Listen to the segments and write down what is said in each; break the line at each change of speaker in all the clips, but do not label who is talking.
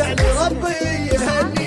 يعني ربي يهني.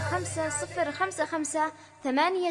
خمسة صفر خمسة خمسة ثمانية